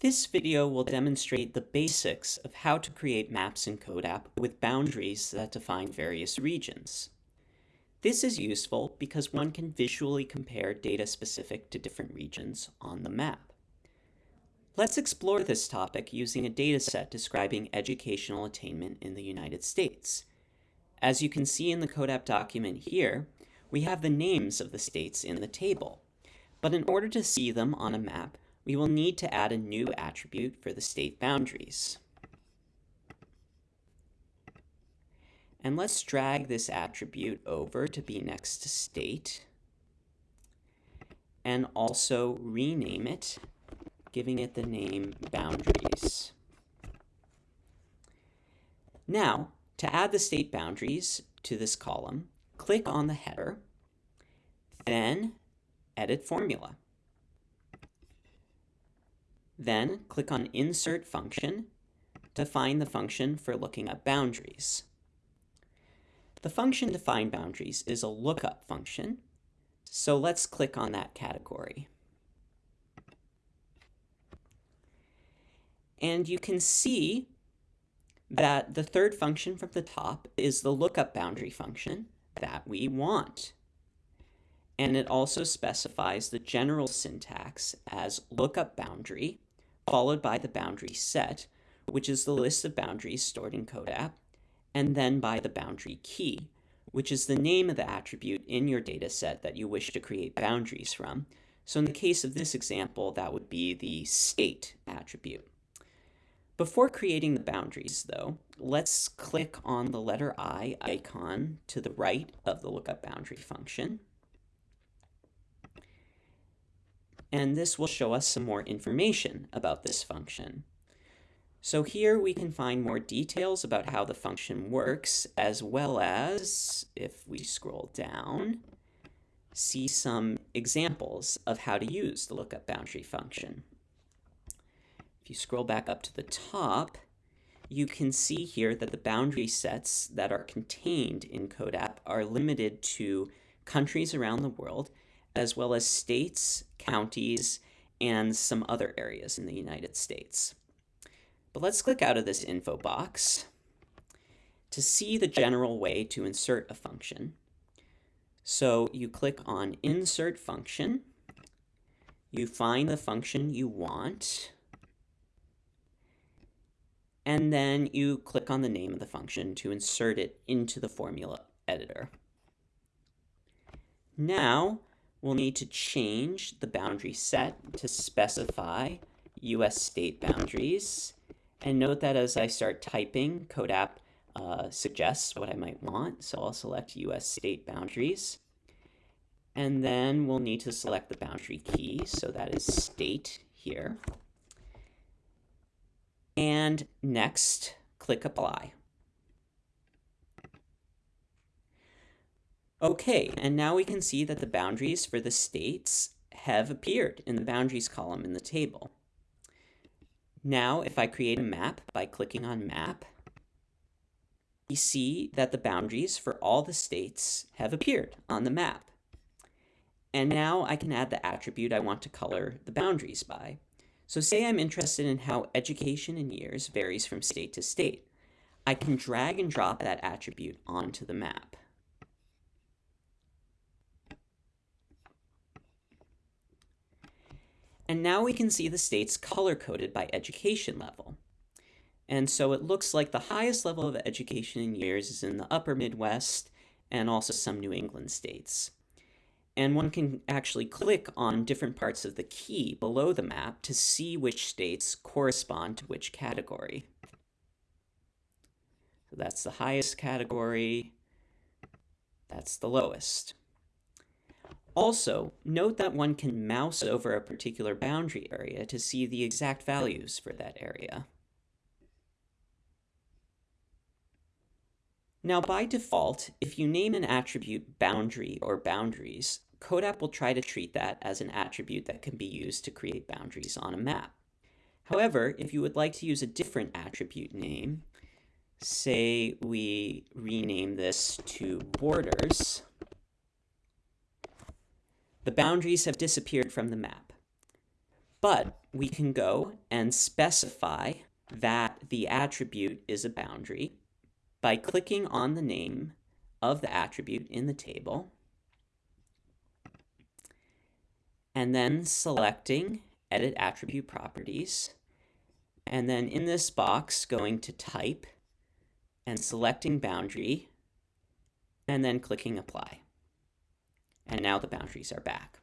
This video will demonstrate the basics of how to create maps in CODAP with boundaries that define various regions. This is useful because one can visually compare data specific to different regions on the map. Let's explore this topic using a dataset describing educational attainment in the United States. As you can see in the CODAP document here, we have the names of the states in the table. But in order to see them on a map, we will need to add a new attribute for the state boundaries. And let's drag this attribute over to be next to state and also rename it, giving it the name boundaries. Now, to add the state boundaries to this column, click on the header, then edit formula. Then click on Insert Function to find the function for looking up boundaries. The function to find boundaries is a lookup function, so let's click on that category. And you can see that the third function from the top is the lookup boundary function that we want. And it also specifies the general syntax as lookup boundary followed by the boundary set, which is the list of boundaries stored in CODAP, and then by the boundary key, which is the name of the attribute in your data set that you wish to create boundaries from. So in the case of this example, that would be the state attribute. Before creating the boundaries, though, let's click on the letter I icon to the right of the lookup boundary function. And this will show us some more information about this function. So here we can find more details about how the function works, as well as, if we scroll down, see some examples of how to use the lookup boundary function. If you scroll back up to the top, you can see here that the boundary sets that are contained in CODAP are limited to countries around the world as well as states, counties, and some other areas in the United States. But let's click out of this info box to see the general way to insert a function. So you click on Insert Function, you find the function you want, and then you click on the name of the function to insert it into the formula editor. Now, we'll need to change the boundary set to specify US state boundaries. And note that as I start typing, CODAP uh, suggests what I might want. So I'll select US state boundaries. And then we'll need to select the boundary key. So that is state here. And next, click apply. Okay, and now we can see that the boundaries for the states have appeared in the boundaries column in the table. Now, if I create a map by clicking on map, we see that the boundaries for all the states have appeared on the map. And now I can add the attribute I want to color the boundaries by. So say I'm interested in how education in years varies from state to state. I can drag and drop that attribute onto the map. And now we can see the states color-coded by education level. And so it looks like the highest level of education in years is in the upper Midwest and also some New England states. And one can actually click on different parts of the key below the map to see which states correspond to which category. So that's the highest category, that's the lowest. Also, note that one can mouse over a particular boundary area to see the exact values for that area. Now, by default, if you name an attribute boundary or boundaries, CODAP will try to treat that as an attribute that can be used to create boundaries on a map. However, if you would like to use a different attribute name, say we rename this to borders, the boundaries have disappeared from the map. But we can go and specify that the attribute is a boundary by clicking on the name of the attribute in the table and then selecting Edit Attribute Properties and then in this box going to Type and selecting Boundary and then clicking Apply. And now the boundaries are back.